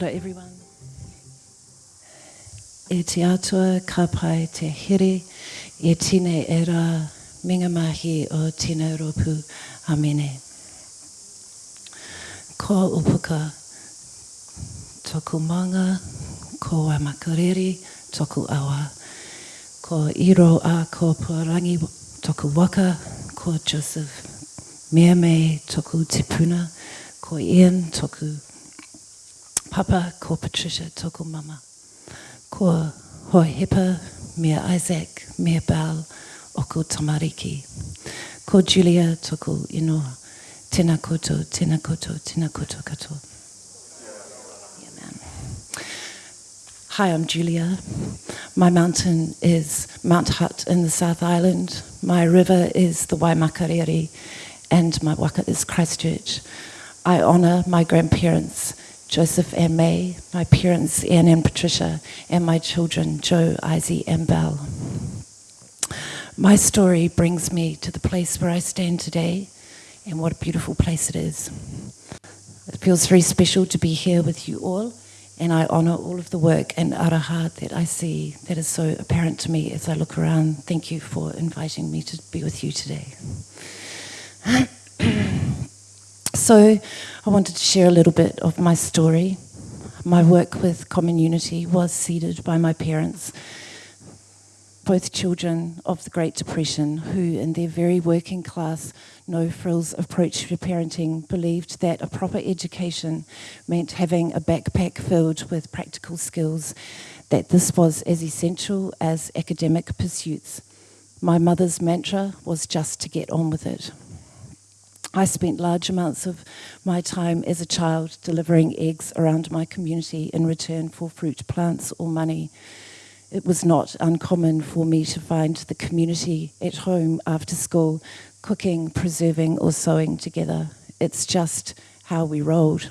ora everyone. E te atua ka pai te here, e tine era rā minga mahi o tina ropu. Amene. Ko upuka toku manga, ko makareri, toku awa. Ko iro a ko porangi toku waka, ko Joseph mea me toku tipuna, ko Ian toku papa, ko Patricia toku mama. Ko Hohepa, mea Isaac, mea Bal, oku tamariki. Ko Julia toku inoa. Tēnā koutou, tēnā koutou, tēnā koutou katoa. Yeah, man. Hi, I'm Julia. My mountain is Mount Hutt in the South Island. My river is the Waimakariri and my waka is Christchurch. I honour my grandparents, Joseph and May, my parents, Ian and Patricia, and my children, Joe, Izzy, and Belle. My story brings me to the place where I stand today, and what a beautiful place it is. It feels very special to be here with you all, and I honour all of the work and aroha that I see that is so apparent to me as I look around. Thank you for inviting me to be with you today. So I wanted to share a little bit of my story. My work with Common Unity was seeded by my parents, both children of the Great Depression, who in their very working class, no-frills approach to parenting believed that a proper education meant having a backpack filled with practical skills, that this was as essential as academic pursuits. My mother's mantra was just to get on with it. I spent large amounts of my time as a child delivering eggs around my community in return for fruit, plants or money. It was not uncommon for me to find the community at home after school, cooking, preserving or sewing together. It's just how we rolled.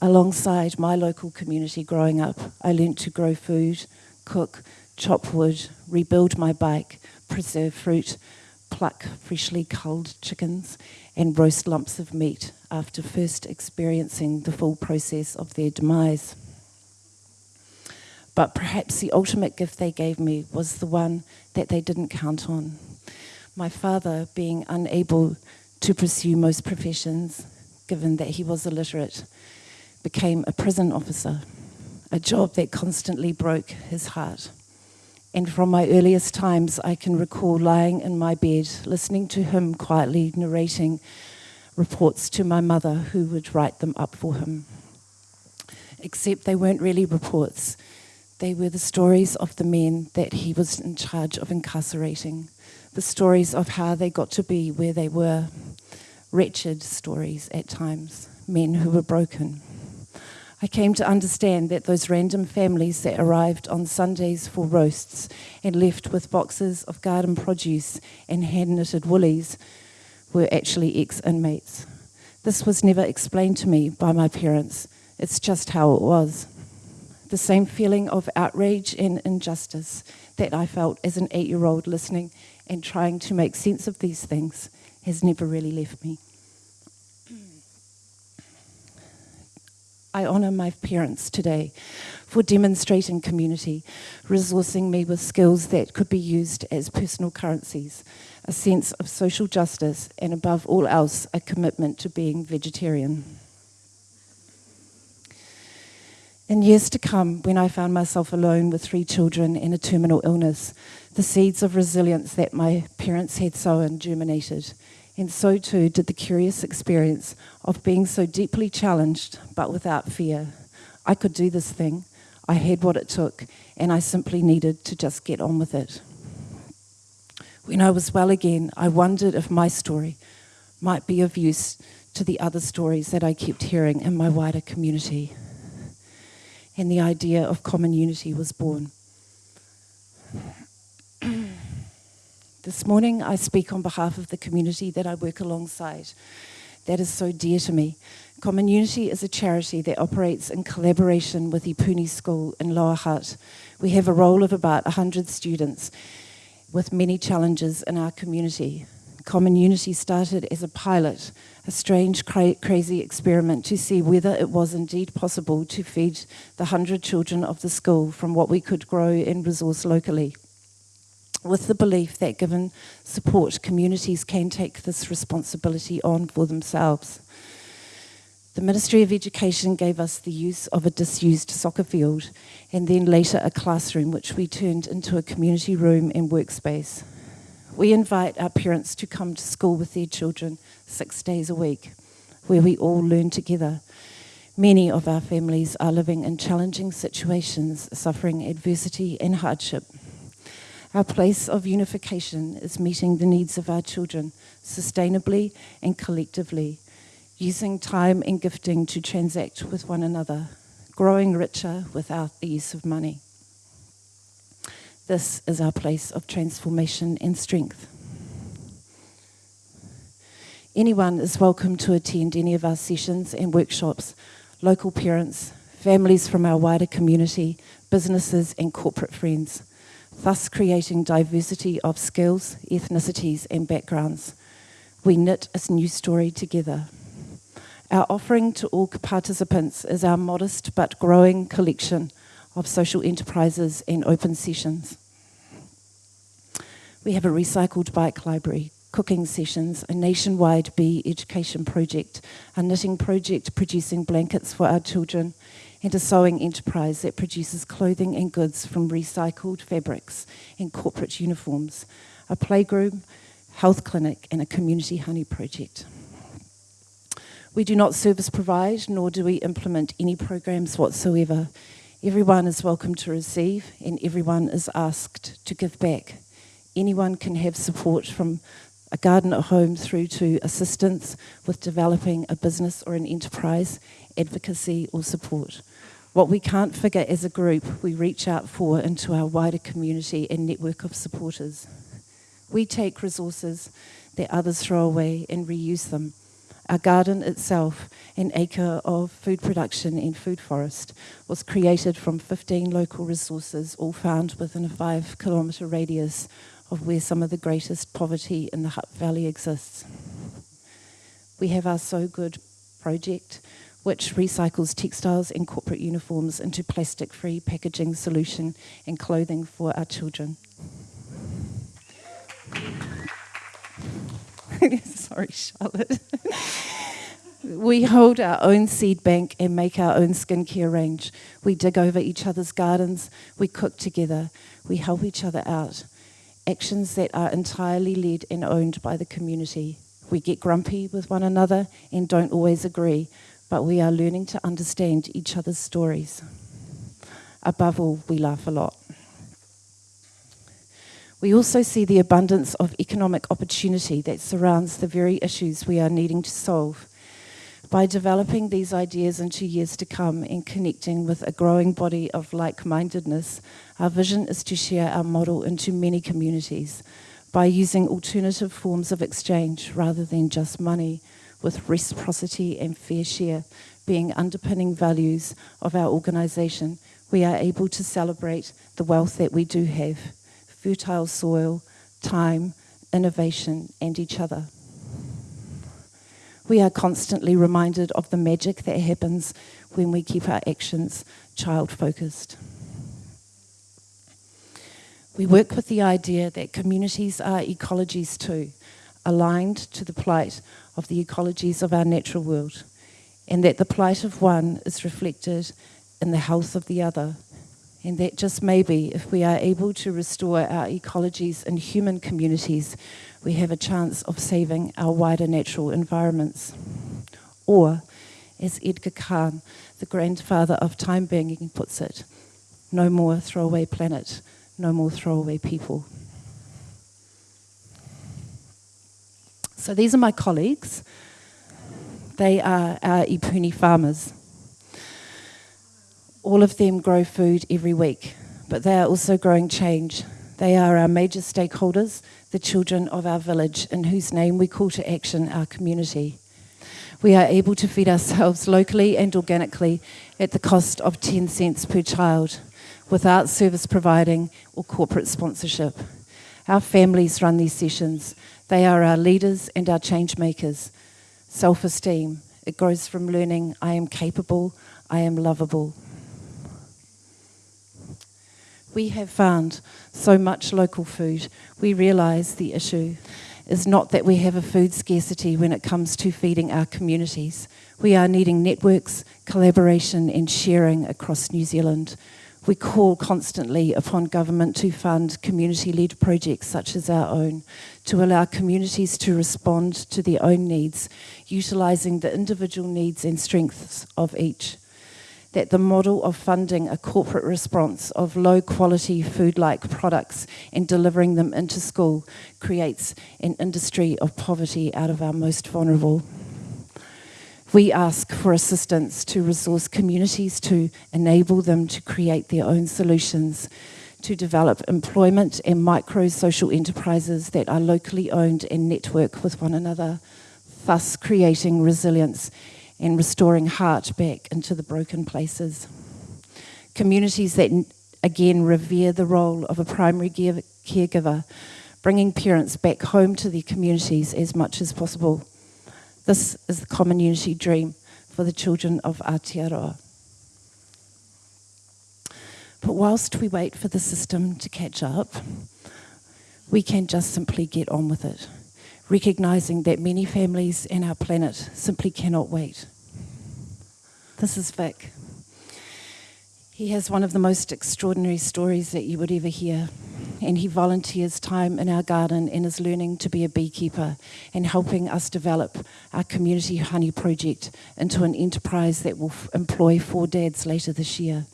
Alongside my local community growing up, I learnt to grow food, cook, chop wood, rebuild my bike, preserve fruit, pluck freshly culled chickens and roast lumps of meat after first experiencing the full process of their demise. But perhaps the ultimate gift they gave me was the one that they didn't count on. My father being unable to pursue most professions, given that he was illiterate, became a prison officer, a job that constantly broke his heart. And from my earliest times, I can recall lying in my bed, listening to him quietly narrating reports to my mother, who would write them up for him. Except they weren't really reports. They were the stories of the men that he was in charge of incarcerating, the stories of how they got to be where they were, wretched stories at times, men who were broken. I came to understand that those random families that arrived on Sundays for roasts and left with boxes of garden produce and hand-knitted woolies were actually ex-inmates. This was never explained to me by my parents. It's just how it was. The same feeling of outrage and injustice that I felt as an eight-year-old listening and trying to make sense of these things has never really left me. I honour my parents today for demonstrating community, resourcing me with skills that could be used as personal currencies, a sense of social justice, and above all else, a commitment to being vegetarian. In years to come, when I found myself alone with three children and a terminal illness, the seeds of resilience that my parents had sown germinated and so too did the curious experience of being so deeply challenged, but without fear. I could do this thing. I had what it took, and I simply needed to just get on with it. When I was well again, I wondered if my story might be of use to the other stories that I kept hearing in my wider community. And the idea of common unity was born. This morning I speak on behalf of the community that I work alongside. That is so dear to me. Common Unity is a charity that operates in collaboration with Epuni School in Lower Hutt. We have a role of about 100 students with many challenges in our community. Common Unity started as a pilot, a strange, cra crazy experiment to see whether it was indeed possible to feed the 100 children of the school from what we could grow and resource locally. With the belief that given support, communities can take this responsibility on for themselves. The Ministry of Education gave us the use of a disused soccer field and then later a classroom which we turned into a community room and workspace. We invite our parents to come to school with their children six days a week where we all learn together. Many of our families are living in challenging situations, suffering adversity and hardship. Our place of unification is meeting the needs of our children sustainably and collectively using time and gifting to transact with one another, growing richer without the use of money. This is our place of transformation and strength. Anyone is welcome to attend any of our sessions and workshops, local parents, families from our wider community, businesses and corporate friends, thus creating diversity of skills, ethnicities and backgrounds. We knit a new story together. Our offering to all participants is our modest but growing collection of social enterprises and open sessions. We have a recycled bike library, cooking sessions, a nationwide bee education project, a knitting project producing blankets for our children, and a sewing enterprise that produces clothing and goods from recycled fabrics and corporate uniforms, a playgroup, health clinic, and a community honey project. We do not service provide, nor do we implement any programs whatsoever. Everyone is welcome to receive, and everyone is asked to give back. Anyone can have support from a garden at home through to assistance with developing a business or an enterprise, advocacy or support. What we can't figure as a group, we reach out for into our wider community and network of supporters. We take resources that others throw away and reuse them our garden itself, an acre of food production and food forest, was created from 15 local resources, all found within a five kilometre radius of where some of the greatest poverty in the Hutt Valley exists. We have our So Good project, which recycles textiles and corporate uniforms into plastic-free packaging solution and clothing for our children. Sorry, Charlotte. we hold our own seed bank and make our own skincare range. We dig over each other's gardens. We cook together. We help each other out. Actions that are entirely led and owned by the community. We get grumpy with one another and don't always agree, but we are learning to understand each other's stories. Above all, we laugh a lot. We also see the abundance of economic opportunity that surrounds the very issues we are needing to solve. By developing these ideas into years to come and connecting with a growing body of like-mindedness, our vision is to share our model into many communities by using alternative forms of exchange rather than just money, with reciprocity and fair share being underpinning values of our organisation, we are able to celebrate the wealth that we do have fertile soil, time, innovation, and each other. We are constantly reminded of the magic that happens when we keep our actions child-focused. We work with the idea that communities are ecologies too, aligned to the plight of the ecologies of our natural world, and that the plight of one is reflected in the health of the other and that just maybe if we are able to restore our ecologies and human communities, we have a chance of saving our wider natural environments. Or, as Edgar Cahn, the grandfather of time banking puts it, no more throwaway planet, no more throwaway people. So these are my colleagues. They are our Epuni farmers. All of them grow food every week, but they are also growing change. They are our major stakeholders, the children of our village, in whose name we call to action our community. We are able to feed ourselves locally and organically at the cost of 10 cents per child, without service providing or corporate sponsorship. Our families run these sessions. They are our leaders and our change makers. Self esteem, it grows from learning I am capable, I am lovable. We have found so much local food, we realise the issue is not that we have a food scarcity when it comes to feeding our communities. We are needing networks, collaboration, and sharing across New Zealand. We call constantly upon government to fund community led projects such as our own, to allow communities to respond to their own needs, utilising the individual needs and strengths of each. That the model of funding a corporate response of low quality food like products and delivering them into school creates an industry of poverty out of our most vulnerable. We ask for assistance to resource communities to enable them to create their own solutions, to develop employment and micro social enterprises that are locally owned and network with one another, thus creating resilience and restoring heart back into the broken places. Communities that again revere the role of a primary caregiver, bringing parents back home to their communities as much as possible this is the common unity dream for the children of Aotearoa. But whilst we wait for the system to catch up, we can just simply get on with it, recognising that many families and our planet simply cannot wait. This is Vic. He has one of the most extraordinary stories that you would ever hear and he volunteers time in our garden and is learning to be a beekeeper and helping us develop our community honey project into an enterprise that will employ four dads later this year.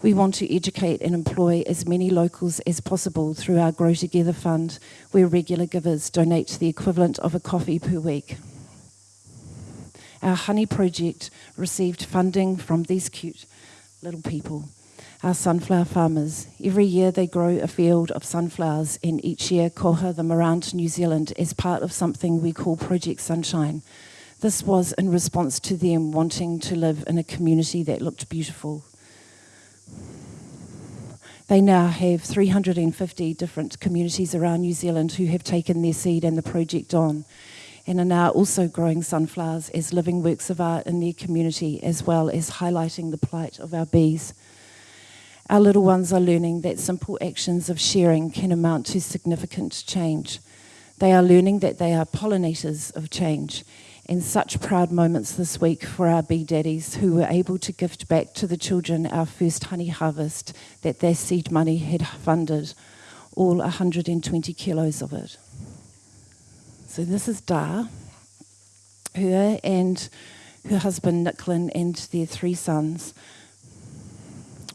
We want to educate and employ as many locals as possible through our Grow Together Fund, where regular givers donate the equivalent of a coffee per week. Our honey project received funding from these cute little people our sunflower farmers. Every year they grow a field of sunflowers, and each year koha them around New Zealand as part of something we call Project Sunshine. This was in response to them wanting to live in a community that looked beautiful. They now have 350 different communities around New Zealand who have taken their seed and the project on and are now also growing sunflowers as living works of art in their community, as well as highlighting the plight of our bees. Our little ones are learning that simple actions of sharing can amount to significant change. They are learning that they are pollinators of change. And such proud moments this week for our bee daddies who were able to gift back to the children our first honey harvest that their seed money had funded, all 120 kilos of it. So this is Dar, her and her husband Nicklin and their three sons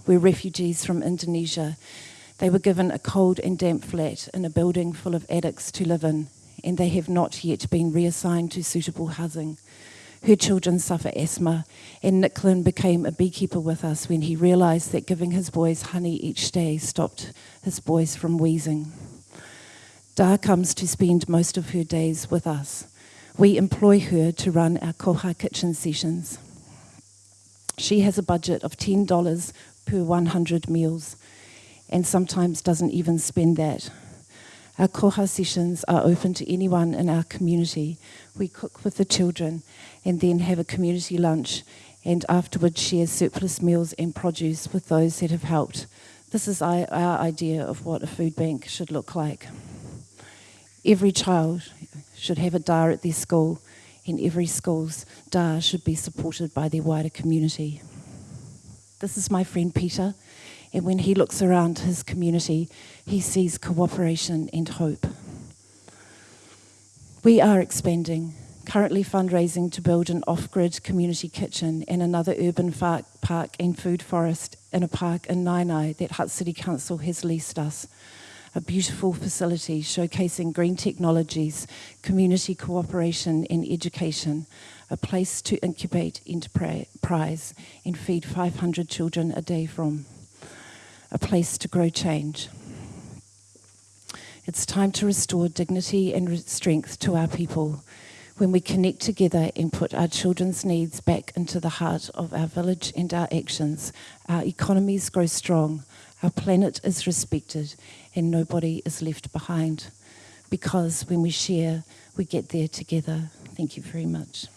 were refugees from Indonesia. They were given a cold and damp flat in a building full of addicts to live in, and they have not yet been reassigned to suitable housing. Her children suffer asthma, and Nicklin became a beekeeper with us when he realised that giving his boys honey each day stopped his boys from wheezing. Dar comes to spend most of her days with us. We employ her to run our koha kitchen sessions. She has a budget of $10 per 100 meals and sometimes doesn't even spend that. Our koha sessions are open to anyone in our community. We cook with the children and then have a community lunch and afterwards share surplus meals and produce with those that have helped. This is our idea of what a food bank should look like. Every child should have a dar at their school, and every school's dar should be supported by their wider community. This is my friend Peter. And when he looks around his community, he sees cooperation and hope. We are expanding, currently fundraising to build an off grid community kitchen and another urban park and food forest in a park in Naenae that Hutt City Council has leased us. A beautiful facility showcasing green technologies, community cooperation, and education a place to incubate enterprise and feed 500 children a day from, a place to grow change. It's time to restore dignity and strength to our people when we connect together and put our children's needs back into the heart of our village and our actions. Our economies grow strong, our planet is respected, and nobody is left behind. Because when we share, we get there together. Thank you very much.